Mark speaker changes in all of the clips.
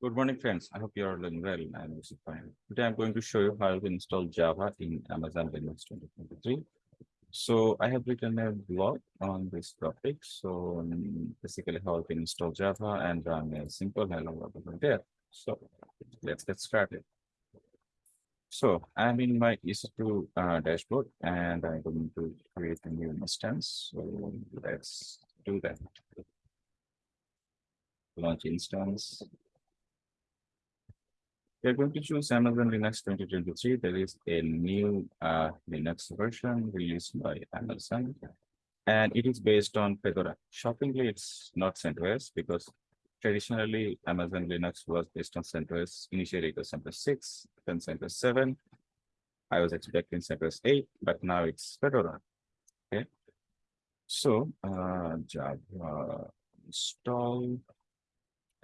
Speaker 1: Good morning, friends. I hope you are doing well and also fine. Today I'm going to show you how to install Java in Amazon Linux 2023. So I have written a blog on this topic. So um, basically how to install Java and run a simple hello world over there. So let's get started. So I'm in my EC2 uh, dashboard and I'm going to create a new instance. So let's do that. Launch instance. We're going to choose Amazon Linux 2023. There is a new uh, Linux version released by Amazon, and it is based on Fedora. Shockingly, it's not CentOS because traditionally Amazon Linux was based on CentOS. Initially, it was CentOS 6, then CentOS 7. I was expecting CentOS 8, but now it's Fedora. Okay. So, uh, Java install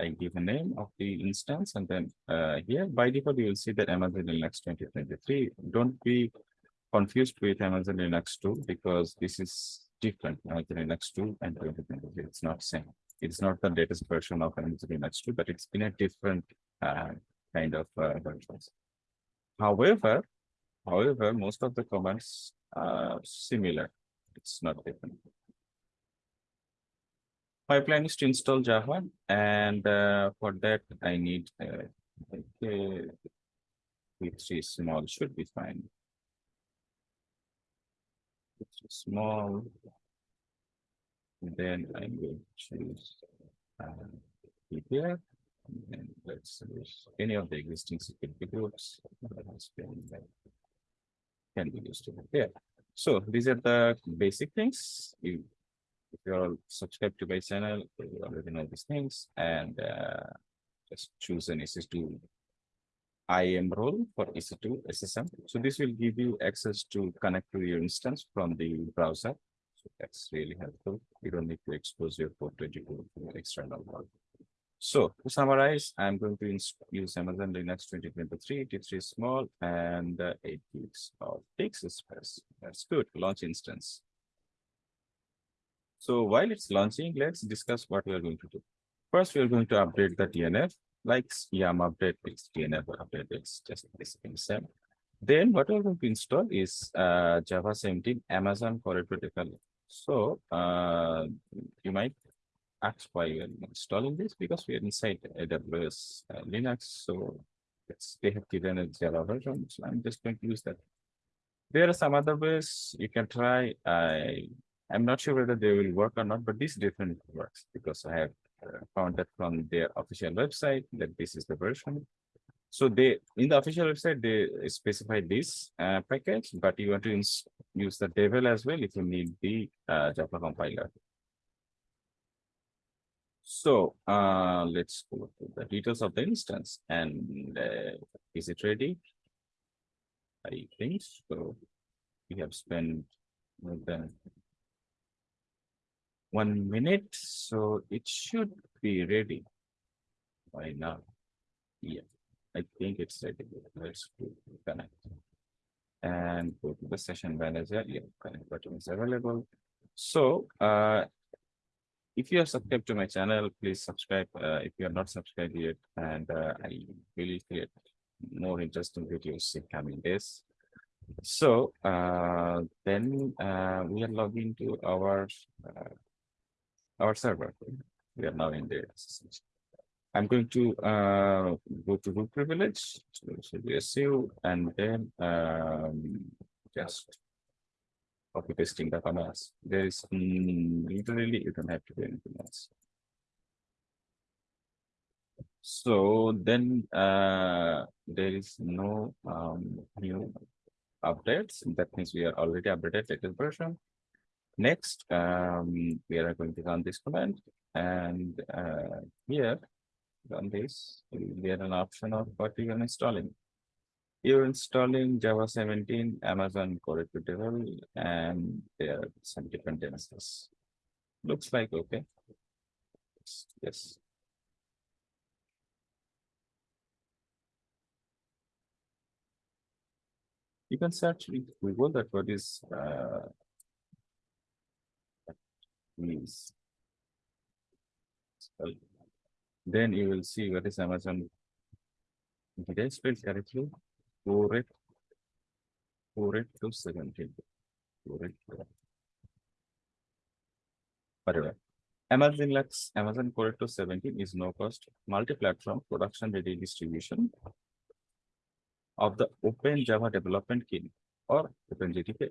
Speaker 1: I give a name of the instance and then uh, here by default you will see that Amazon Linux 2023. Don't be confused with Amazon Linux 2 because this is different. Amazon Linux 2 and 2023. It's not same. It's not the latest version of Amazon Linux 2, but it's in a different uh, kind of uh, versions. However, however, most of the commands are similar. It's not different pipeline is to install Java, and uh, for that I need uh, okay, t3 small should be fine. It's small. Then going to choose uh, here. And let's use any of the existing security groups that has been can be used over here. So these are the basic things. You if you're subscribed to my channel, you already know these things and uh, just choose an EC2 IAM role for EC2 SSM. So this will give you access to connect to your instance from the browser. So that's really helpful. You don't need to expose your port 22 to external world. So to summarize, I'm going to use Amazon Linux 2023, T3 small and uh, 8 gigs of disk space. That's good. Launch instance. So while it's launching, let's discuss what we are going to do. First, we are going to update the DNF, like YUM update, it's DNF update, it's just this same. Then what we're going to install is uh, Java 17 Amazon Corretto Developer. So uh, you might ask why we are installing this because we are inside AWS uh, Linux. So they have given a Java version. So I'm just going to use that. There are some other ways you can try. I I'm not sure whether they will work or not, but this definitely works because I have uh, found that from their official website that this is the version. So they in the official website they specify this uh, package, but you want to use the devel as well if you need the uh, Java compiler. So uh, let's go to the details of the instance and uh, is it ready? I think so. We have spent more than one minute, so it should be ready by now. Yeah, I think it's ready. Let's connect and go to the session manager. Yeah, connect button is available. So, uh, if you are subscribed to my channel, please subscribe. Uh, if you are not subscribed yet, and uh, I will create more interesting videos in coming days. So uh, then uh, we are logging to our uh, our server. We are now in the. I'm going to uh, go to root privilege, so SU, and then um, just copy pasting the commands. There is literally you don't have to do anything else. So then uh, there is no um, new updates. That means we are already updated latest version. Next, um, we are going to run this command and uh, here run this, we have an option of what you are installing. You're installing Java 17, Amazon Core Devel, and there are some dependencies. Looks like okay. Yes. You can search with Google that what is uh, means. Then you will see what is Amazon. Did I spell correctly? Four it. Four it to seventeen. Four it. Whatever. Amazon Lux, Amazon Corretto seventeen is no cost, multi-platform production ready distribution. Of the Open Java Development Kit or. Core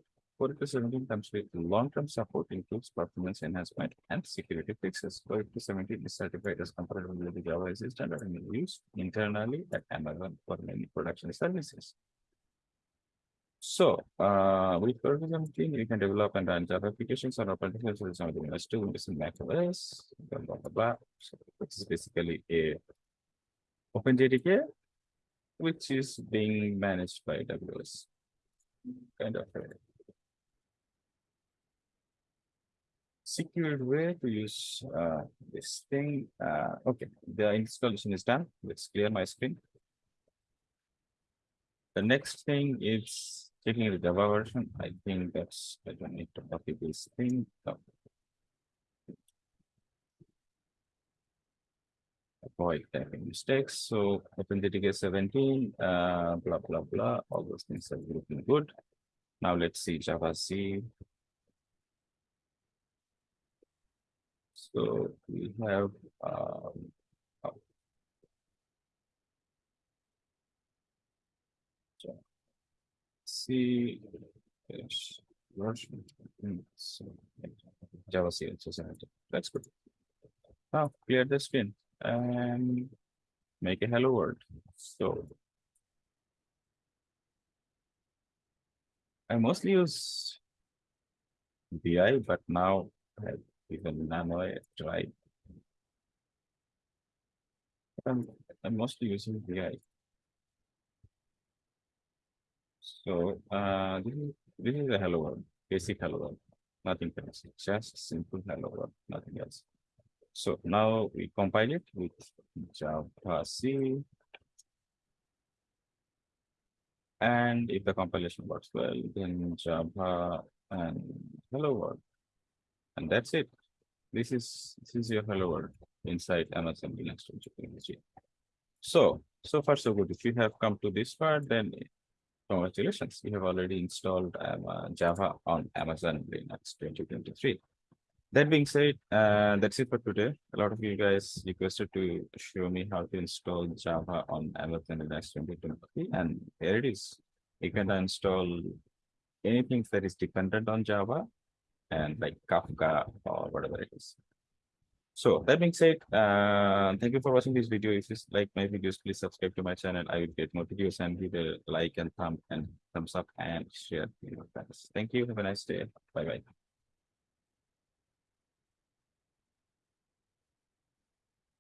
Speaker 1: to seventeen comes with long-term support includes performance enhancement and security fixes. To seventeen is certified as compatible with the Java a standard and used internally at Amazon for many production services. So, uh, with to seventeen, you can develop and run Java applications on source on the Windows two, Windows and Mac OS, blah, blah, blah, blah. So this is basically a open OpenJDK, which is being managed by AWS. Kind of a secured way to use uh this thing. Uh, okay, the installation is done. Let's clear my screen. The next thing is checking the Java version. I think that's, I don't need to copy this thing. Avoid typing mistakes. So OpenJDK seventeen, uh, blah, blah, blah, all those things are looking good. Now let's see Java C. So we have, um. C. dash version, Java C, that's good. Now clear the screen and make a hello world. So. I mostly use vi, but now I even Nano a try. I'm, I'm mostly using vi. So, uh, this is, this is a hello world, basic hello world, nothing fancy, just simple hello world, nothing else. So now we compile it with Java C. And if the compilation works well, then Java and hello world. And that's it. This is, this is your hello world inside Amazon Linux 2023. So, so far so good. If you have come to this part, then congratulations, you have already installed um, uh, Java on Amazon Linux 2023. That being said, uh, that's it for today. A lot of you guys requested to show me how to install Java on Amazon Linux 2023, and here it is. You can install anything that is dependent on Java and like Kafka or whatever it is. So that being said, uh, thank you for watching this video. If you like my videos, please subscribe to my channel. I will get more videos and give a like and thumb and thumbs up and share with your friends. Thank you. Have a nice day. Bye bye.